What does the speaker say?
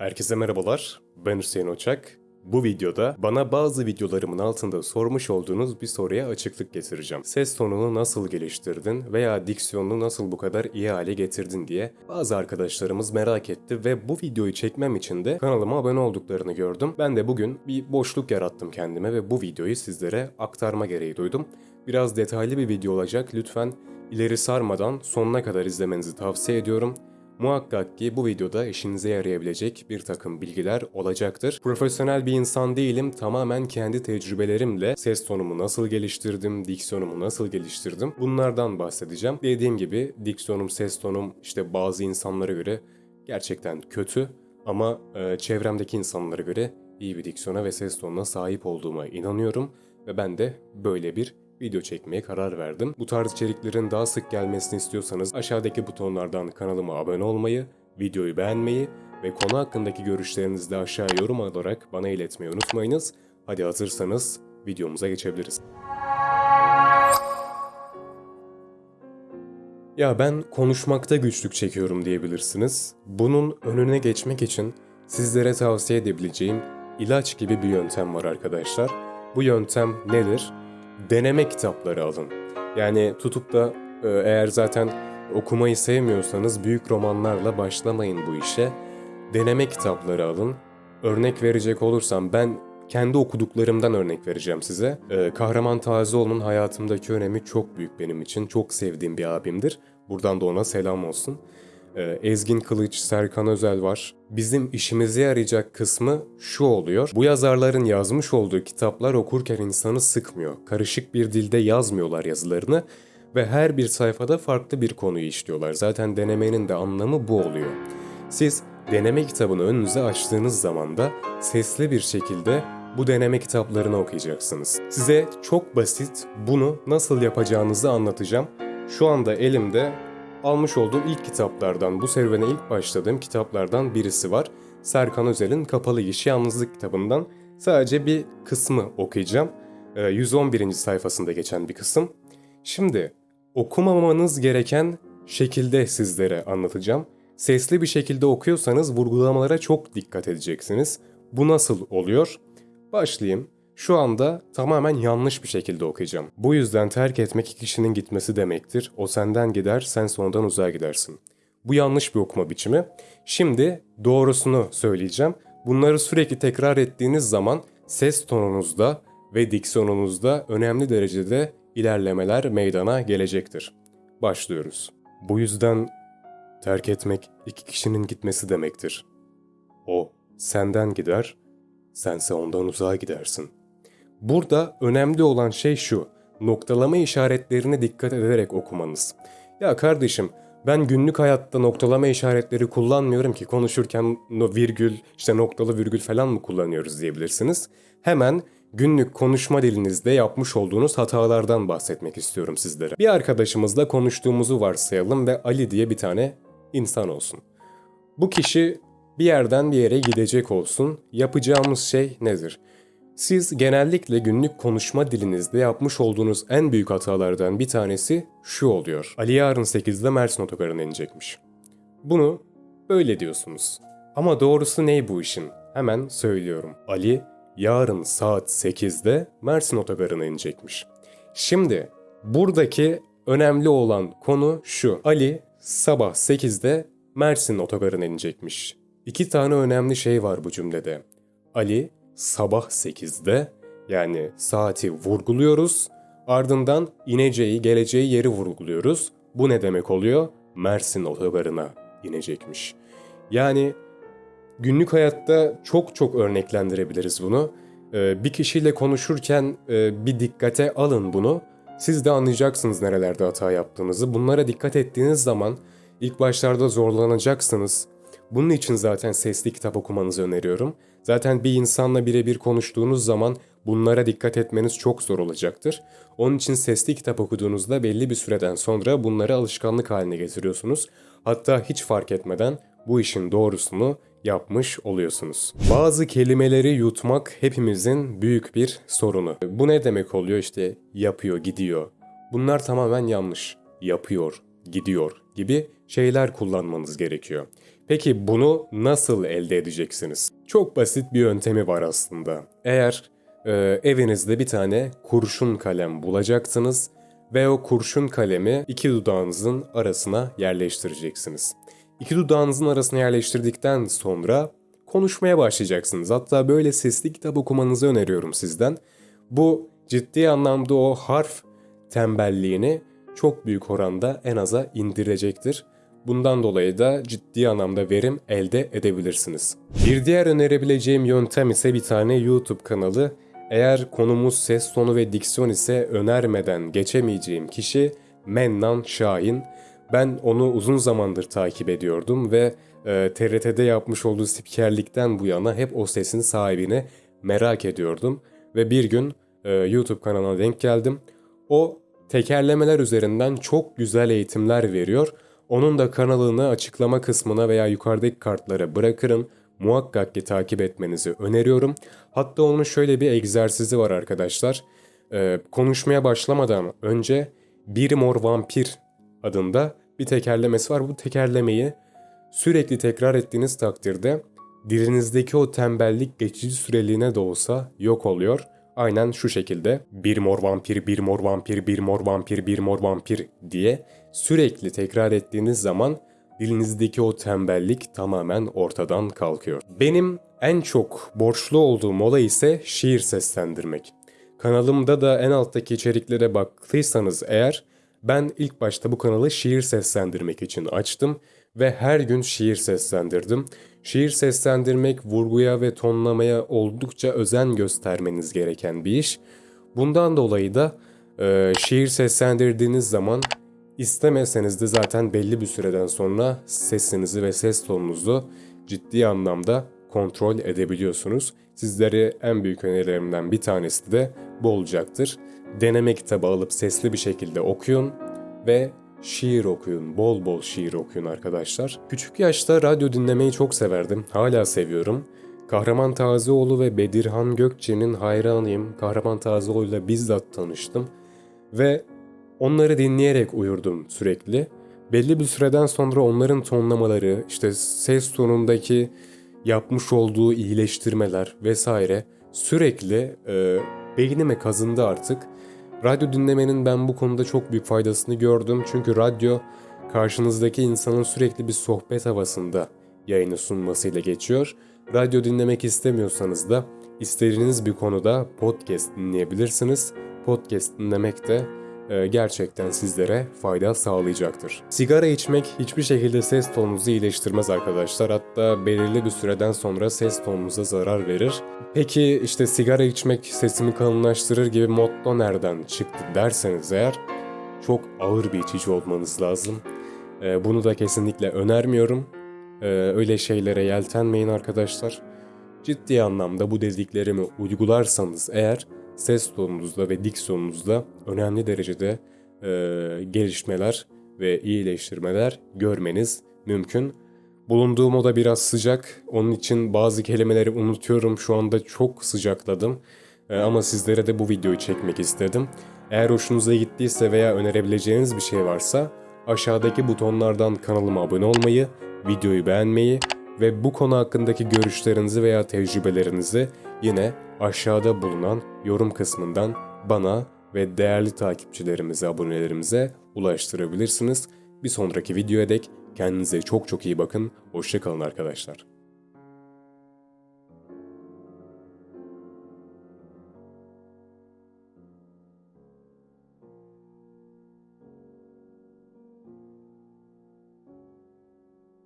Herkese merhabalar, ben Hüseyin Oçak. Bu videoda bana bazı videolarımın altında sormuş olduğunuz bir soruya açıklık getireceğim. Ses tonunu nasıl geliştirdin veya diksiyonunu nasıl bu kadar iyi hale getirdin diye bazı arkadaşlarımız merak etti ve bu videoyu çekmem için de kanalıma abone olduklarını gördüm. Ben de bugün bir boşluk yarattım kendime ve bu videoyu sizlere aktarma gereği duydum. Biraz detaylı bir video olacak. Lütfen ileri sarmadan sonuna kadar izlemenizi tavsiye ediyorum. Muhakkak ki bu videoda işinize yarayabilecek bir takım bilgiler olacaktır. Profesyonel bir insan değilim. Tamamen kendi tecrübelerimle ses tonumu nasıl geliştirdim, diksiyonumu nasıl geliştirdim bunlardan bahsedeceğim. Dediğim gibi diksiyonum, ses tonum işte bazı insanlara göre gerçekten kötü ama e, çevremdeki insanlara göre iyi bir diksiyona ve ses tonuna sahip olduğuma inanıyorum ve ben de böyle bir video çekmeye karar verdim. Bu tarz içeriklerin daha sık gelmesini istiyorsanız aşağıdaki butonlardan kanalıma abone olmayı, videoyu beğenmeyi ve konu hakkındaki görüşlerinizi de aşağı yorum olarak bana iletmeyi unutmayınız. Hadi hazırsanız videomuza geçebiliriz. Ya ben konuşmakta güçlük çekiyorum diyebilirsiniz. Bunun önüne geçmek için sizlere tavsiye edebileceğim ilaç gibi bir yöntem var arkadaşlar. Bu yöntem nedir? Deneme kitapları alın. Yani tutup da e, eğer zaten okumayı sevmiyorsanız büyük romanlarla başlamayın bu işe. Deneme kitapları alın. Örnek verecek olursam ben kendi okuduklarımdan örnek vereceğim size. Ee, Kahraman Tazioğlu'nun hayatımdaki önemi çok büyük benim için. Çok sevdiğim bir abimdir. Buradan da ona selam olsun. Ee, Ezgin Kılıç, Serkan Özel var. Bizim işimize yarayacak kısmı şu oluyor. Bu yazarların yazmış olduğu kitaplar okurken insanı sıkmıyor. Karışık bir dilde yazmıyorlar yazılarını ve her bir sayfada farklı bir konuyu işliyorlar. Zaten denemenin de anlamı bu oluyor. Siz deneme kitabını önünüze açtığınız zaman da sesli bir şekilde bu deneme kitaplarını okuyacaksınız. Size çok basit bunu nasıl yapacağınızı anlatacağım. Şu anda elimde almış olduğum ilk kitaplardan, bu serüvene ilk başladığım kitaplardan birisi var. Serkan Özel'in Kapalı Gişi Yalnızlık kitabından sadece bir kısmı okuyacağım. Ee, 111. sayfasında geçen bir kısım. Şimdi okumamanız gereken şekilde sizlere anlatacağım. Sesli bir şekilde okuyorsanız vurgulamalara çok dikkat edeceksiniz. Bu nasıl oluyor? Başlayayım. Şu anda tamamen yanlış bir şekilde okuyacağım. Bu yüzden terk etmek kişinin gitmesi demektir. O senden gider, sen sonradan uzağa gidersin. Bu yanlış bir okuma biçimi. Şimdi doğrusunu söyleyeceğim. Bunları sürekli tekrar ettiğiniz zaman ses tonunuzda ve diksiyonunuzda önemli derecede ilerlemeler meydana gelecektir. Başlıyoruz. Bu yüzden terk etmek iki kişinin gitmesi demektir. O senden gider, sense ondan uzağa gidersin. Burada önemli olan şey şu, noktalama işaretlerine dikkat ederek okumanız. Ya kardeşim ben günlük hayatta noktalama işaretleri kullanmıyorum ki konuşurken no virgül, işte noktalı virgül falan mı kullanıyoruz diyebilirsiniz. Hemen günlük konuşma dilinizde yapmış olduğunuz hatalardan bahsetmek istiyorum sizlere. Bir arkadaşımızla konuştuğumuzu varsayalım ve Ali diye bir tane insan olsun. Bu kişi bir yerden bir yere gidecek olsun. Yapacağımız şey nedir? Siz genellikle günlük konuşma dilinizde yapmış olduğunuz en büyük hatalardan bir tanesi şu oluyor. Ali yarın 8'de Mersin otogarına inecekmiş. Bunu böyle diyorsunuz. Ama doğrusu ne bu işin? Hemen söylüyorum. Ali yarın saat 8'de Mersin otogarına inecekmiş. Şimdi buradaki önemli olan konu şu. Ali sabah 8'de Mersin otogarına inecekmiş. İki tane önemli şey var bu cümlede. Ali sabah 8'de yani saati vurguluyoruz. Ardından ineceği, geleceği yeri vurguluyoruz. Bu ne demek oluyor? Mersin otogarına inecekmiş. Yani günlük hayatta çok çok örneklendirebiliriz bunu. Ee, bir kişiyle konuşurken e, bir dikkate alın bunu. Siz de anlayacaksınız nerelerde hata yaptığınızı. Bunlara dikkat ettiğiniz zaman ilk başlarda zorlanacaksınız. Bunun için zaten sesli kitap okumanızı öneriyorum. Zaten bir insanla birebir konuştuğunuz zaman bunlara dikkat etmeniz çok zor olacaktır. Onun için sesli kitap okuduğunuzda belli bir süreden sonra bunları alışkanlık haline getiriyorsunuz. Hatta hiç fark etmeden bu işin doğrusunu yapmış oluyorsunuz. Bazı kelimeleri yutmak hepimizin büyük bir sorunu. Bu ne demek oluyor işte yapıyor, gidiyor. Bunlar tamamen yanlış. Yapıyor, gidiyor gibi şeyler kullanmanız gerekiyor. Peki bunu nasıl elde edeceksiniz? Çok basit bir yöntemi var aslında. Eğer e, evinizde bir tane kurşun kalem bulacaksınız ve o kurşun kalemi iki dudağınızın arasına yerleştireceksiniz. İki dudağınızın arasına yerleştirdikten sonra konuşmaya başlayacaksınız. Hatta böyle sesli kitap okumanızı öneriyorum sizden. Bu ciddi anlamda o harf tembelliğini çok büyük oranda en aza indirecektir. Bundan dolayı da ciddi anlamda verim elde edebilirsiniz. Bir diğer önerebileceğim yöntem ise bir tane YouTube kanalı. Eğer konumuz ses tonu ve diksiyon ise önermeden geçemeyeceğim kişi Mennan Şahin. Ben onu uzun zamandır takip ediyordum ve e, TRT'de yapmış olduğu spikerlikten bu yana hep o sesin sahibini merak ediyordum. Ve bir gün e, YouTube kanalına denk geldim. O tekerlemeler üzerinden çok güzel eğitimler veriyor. Onun da kanalını açıklama kısmına veya yukarıdaki kartlara bırakırım. Muhakkak ki takip etmenizi öneriyorum. Hatta onun şöyle bir egzersizi var arkadaşlar. Ee, konuşmaya başlamadan önce Bir Mor Vampir adında bir tekerlemesi var. Bu tekerlemeyi sürekli tekrar ettiğiniz takdirde dilinizdeki o tembellik geçici süreliğine de olsa yok oluyor. Aynen şu şekilde bir mor vampir, bir mor vampir, bir mor vampir, bir mor vampir diye sürekli tekrar ettiğiniz zaman dilinizdeki o tembellik tamamen ortadan kalkıyor. Benim en çok borçlu olduğum olay ise şiir seslendirmek. Kanalımda da en alttaki içeriklere baktıysanız eğer ben ilk başta bu kanalı şiir seslendirmek için açtım ve her gün şiir seslendirdim. Şiir seslendirmek vurguya ve tonlamaya oldukça özen göstermeniz gereken bir iş. Bundan dolayı da e, şiir seslendirdiğiniz zaman istemeseniz de zaten belli bir süreden sonra sesinizi ve ses tonunuzu ciddi anlamda kontrol edebiliyorsunuz. Sizlere en büyük önerilerimden bir tanesi de bu olacaktır. Deneme kitabı alıp sesli bir şekilde okuyun ve şiir okuyun, bol bol şiir okuyun arkadaşlar. Küçük yaşta radyo dinlemeyi çok severdim, hala seviyorum. Kahraman Tazioğlu ve Bedirhan Gökçe'nin hayranıyım. Kahraman Tazioğlu ile bizzat tanıştım. Ve onları dinleyerek uyurdum sürekli. Belli bir süreden sonra onların tonlamaları, işte ses tonundaki yapmış olduğu iyileştirmeler vesaire sürekli e, beynime kazındı artık. Radyo dinlemenin ben bu konuda çok büyük faydasını gördüm. Çünkü radyo karşınızdaki insanın sürekli bir sohbet havasında yayını sunmasıyla geçiyor. Radyo dinlemek istemiyorsanız da istediğiniz bir konuda podcast dinleyebilirsiniz. Podcast dinlemek de gerçekten sizlere fayda sağlayacaktır. Sigara içmek hiçbir şekilde ses tonunuzu iyileştirmez arkadaşlar. Hatta belirli bir süreden sonra ses tonunuza zarar verir. Peki işte sigara içmek sesimi kalınlaştırır gibi motto nereden çıktı derseniz eğer çok ağır bir içici olmanız lazım. E, bunu da kesinlikle önermiyorum. E, öyle şeylere yeltenmeyin arkadaşlar. Ciddi anlamda bu dediklerimi uygularsanız eğer ses tonunuzda ve diksiyonunuzda önemli derecede e, gelişmeler ve iyileştirmeler görmeniz mümkün. Bulunduğum oda biraz sıcak. Onun için bazı kelimeleri unutuyorum. Şu anda çok sıcakladım. E, ama sizlere de bu videoyu çekmek istedim. Eğer hoşunuza gittiyse veya önerebileceğiniz bir şey varsa aşağıdaki butonlardan kanalıma abone olmayı, videoyu beğenmeyi ve bu konu hakkındaki görüşlerinizi veya tecrübelerinizi yine aşağıda bulunan yorum kısmından bana ve değerli takipçilerimize, abonelerimize ulaştırabilirsiniz. Bir sonraki videoya dek kendinize çok çok iyi bakın. Hoşçakalın arkadaşlar.